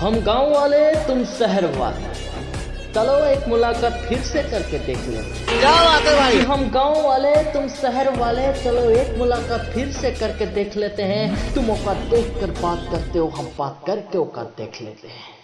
हम गाँव वाले तुम शहर वाले। चलो एक मुलाकात फिर से करके देख लो। क्या बात है भाई? हम गाँव वाले तुम शहर वाले चलो एक मुलाकात फिर से करके देख लेते हैं। तुम औकात देख कर बात करते हो हम बात करके औकात देख लेते हैं।